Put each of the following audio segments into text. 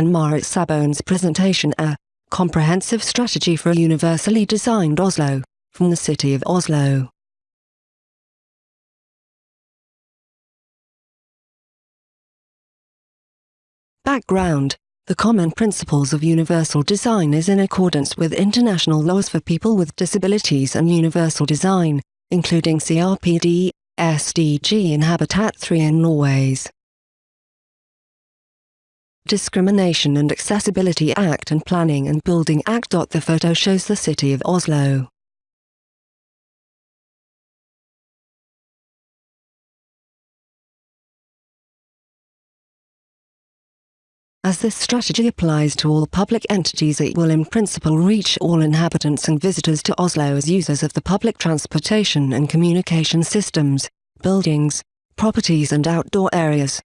and Marit Sabone's presentation A Comprehensive Strategy for a Universally Designed Oslo, from the City of Oslo. Background The common principles of universal design is in accordance with international laws for people with disabilities and universal design, including CRPD, SDG and Habitat 3 in Norway's Discrimination and Accessibility Act and Planning and Building Act. The photo shows the city of Oslo. As this strategy applies to all public entities it will in principle reach all inhabitants and visitors to Oslo as users of the public transportation and communication systems, buildings, properties and outdoor areas.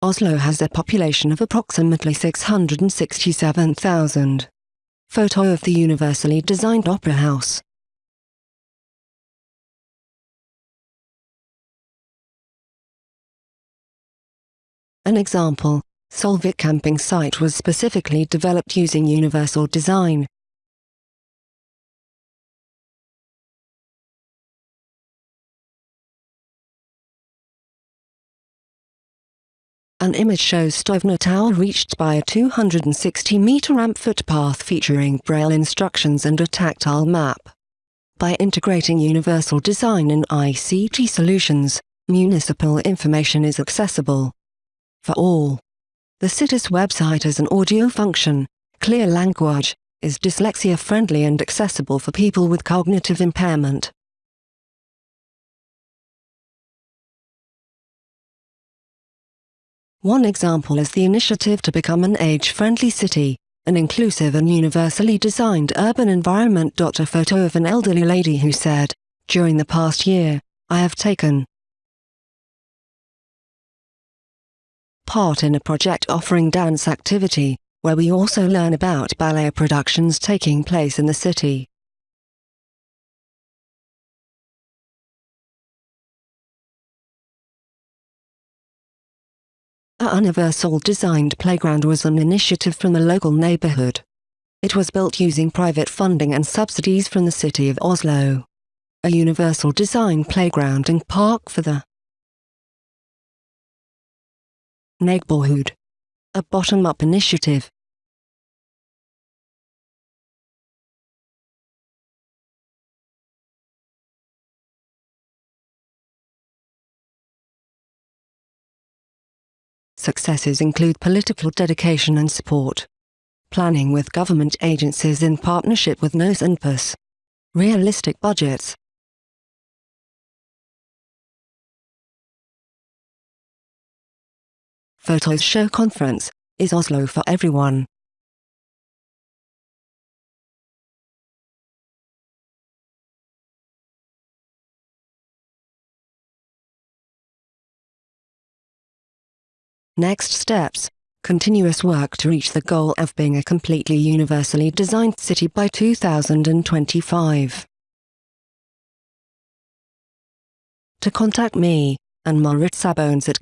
Oslo has a population of approximately 667,000. Photo of the universally designed opera house. An example, Solvik camping site was specifically developed using universal design, An image shows Stovner Tower reached by a 260-meter ramp footpath featuring braille instructions and a tactile map. By integrating universal design and ICT solutions, municipal information is accessible for all. The city's website has an audio function, clear language, is dyslexia-friendly and accessible for people with cognitive impairment. One example is the initiative to become an age-friendly city, an inclusive and universally designed urban environment. A photo of an elderly lady who said, During the past year, I have taken part in a project offering dance activity, where we also learn about ballet productions taking place in the city. A universal designed playground was an initiative from the local neighborhood. It was built using private funding and subsidies from the city of Oslo. A universal design playground and park for the neighborhood. A bottom-up initiative. Successes include political dedication and support. Planning with government agencies in partnership with NOS and PUS. Realistic budgets. Photos show conference, is Oslo for everyone? Next steps continuous work to reach the goal of being a completely universally designed city by 2025. To contact me, and Sabones at.